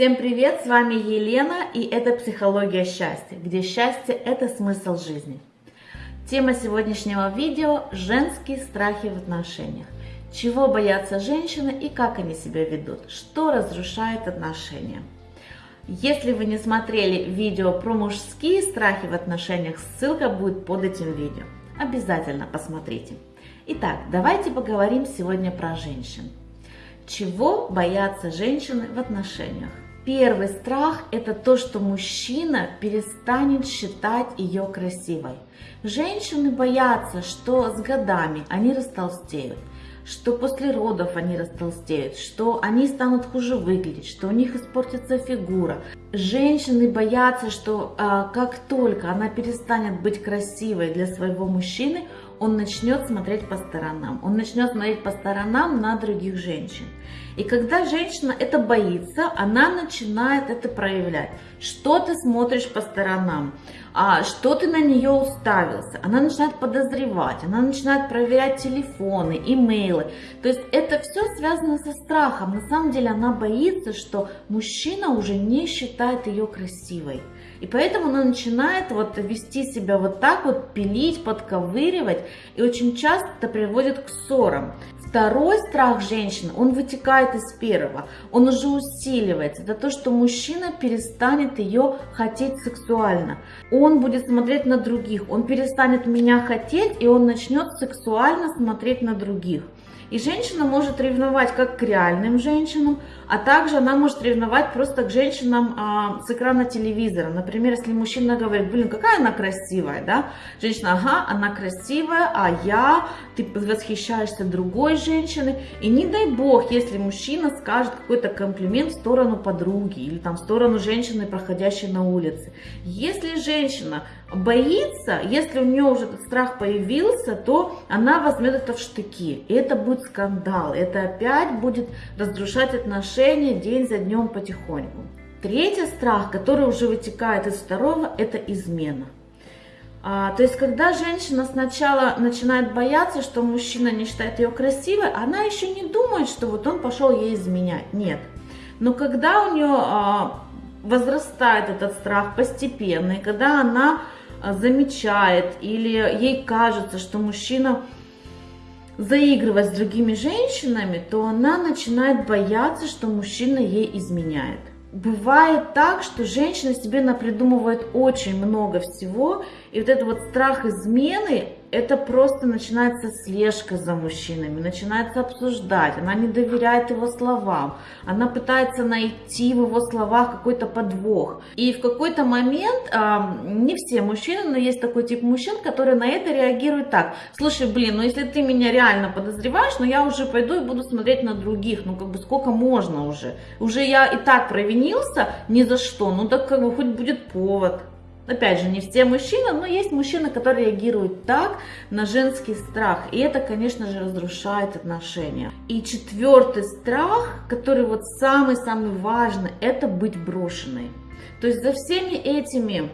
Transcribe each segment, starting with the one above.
Всем привет, с вами Елена и это «Психология счастья», где счастье – это смысл жизни. Тема сегодняшнего видео – женские страхи в отношениях. Чего боятся женщины и как они себя ведут, что разрушает отношения. Если вы не смотрели видео про мужские страхи в отношениях, ссылка будет под этим видео. Обязательно посмотрите. Итак, давайте поговорим сегодня про женщин. Чего боятся женщины в отношениях? Первый страх – это то, что мужчина перестанет считать ее красивой. Женщины боятся, что с годами они растолстеют, что после родов они растолстеют, что они станут хуже выглядеть, что у них испортится фигура. Женщины боятся, что а, как только она перестанет быть красивой для своего мужчины, он начнет смотреть по сторонам. Он начнет смотреть по сторонам на других женщин. И когда женщина это боится, она начинает это проявлять. Что ты смотришь по сторонам? А, что ты на нее уставился? Она начинает подозревать, она начинает проверять телефоны, имейлы. То есть это все связано со страхом. На самом деле она боится, что мужчина уже не считает ее красивой. И поэтому она начинает вот вести себя вот так вот, пилить, подковыривать. И очень часто это приводит к ссорам. Второй страх женщины, он вытекает из первого, он уже усиливается. Это то, что мужчина перестанет ее хотеть сексуально. Он будет смотреть на других, он перестанет меня хотеть, и он начнет сексуально смотреть на других. И женщина может ревновать как к реальным женщинам, а также она может ревновать просто к женщинам а, с экрана телевизора. Например, если мужчина говорит, блин, какая она красивая, да? Женщина, ага, она красивая, а я, ты восхищаешься другой женщиной. И не дай бог, если мужчина скажет какой-то комплимент в сторону подруги или там в сторону женщины, проходящей на улице. Если женщина боится, если у нее уже этот страх появился, то она возьмет это в штыки. И это будет скандал, это опять будет разрушать отношения день за днем потихоньку. Третий страх, который уже вытекает из второго, это измена. А, то есть, когда женщина сначала начинает бояться, что мужчина не считает ее красивой, она еще не думает, что вот он пошел ей изменять. Нет. Но когда у нее а, возрастает этот страх постепенно, и когда она замечает или ей кажется, что мужчина заигрывать с другими женщинами, то она начинает бояться, что мужчина ей изменяет. Бывает так, что женщина себе напридумывает очень много всего, и вот этот вот страх измены, это просто начинается слежка за мужчинами, начинается обсуждать, она не доверяет его словам, она пытается найти в его словах какой-то подвох. И в какой-то момент, не все мужчины, но есть такой тип мужчин, которые на это реагируют так, слушай, блин, ну если ты меня реально подозреваешь, ну я уже пойду и буду смотреть на других, ну как бы сколько можно уже, уже я и так провинился ни за что, ну так как бы хоть будет повод. Опять же, не все мужчины, но есть мужчины, которые реагируют так на женский страх. И это, конечно же, разрушает отношения. И четвертый страх, который вот самый-самый важный, это быть брошенной. То есть за всеми этими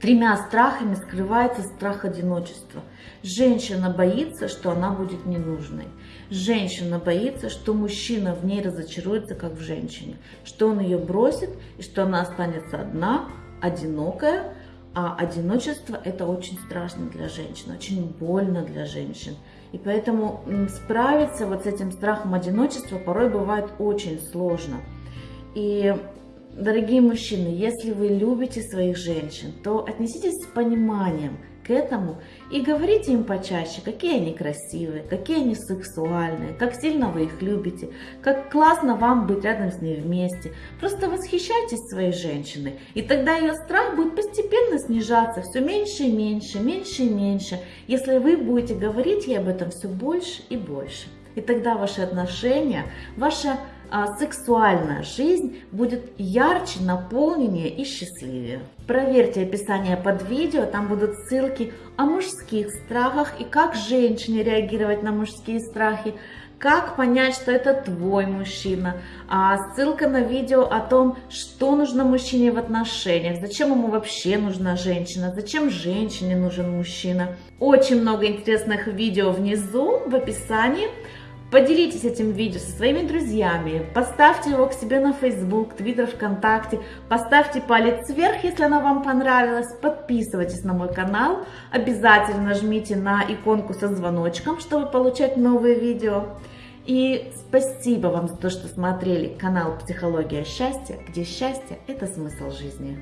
тремя страхами скрывается страх одиночества. Женщина боится, что она будет ненужной. Женщина боится, что мужчина в ней разочаруется, как в женщине. Что он ее бросит и что она останется одна, одинокая, а одиночество это очень страшно для женщин, очень больно для женщин. И поэтому справиться вот с этим страхом одиночества порой бывает очень сложно. И Дорогие мужчины, если вы любите своих женщин, то отнеситесь с пониманием к этому и говорите им почаще, какие они красивые, какие они сексуальные, как сильно вы их любите, как классно вам быть рядом с ней вместе. Просто восхищайтесь своей женщиной, и тогда ее страх будет постепенно снижаться все меньше и меньше, меньше и меньше, если вы будете говорить ей об этом все больше и больше. И тогда ваши отношения, ваша а, сексуальная жизнь будет ярче, наполненнее и счастливее. Проверьте описание под видео, там будут ссылки о мужских страхах и как женщине реагировать на мужские страхи, как понять, что это твой мужчина, а ссылка на видео о том, что нужно мужчине в отношениях, зачем ему вообще нужна женщина, зачем женщине нужен мужчина. Очень много интересных видео внизу в описании. Поделитесь этим видео со своими друзьями, поставьте его к себе на Facebook, Twitter, ВКонтакте, поставьте палец вверх, если оно вам понравилось, подписывайтесь на мой канал, обязательно нажмите на иконку со звоночком, чтобы получать новые видео. И спасибо вам за то, что смотрели канал «Психология счастья», где счастье – это смысл жизни.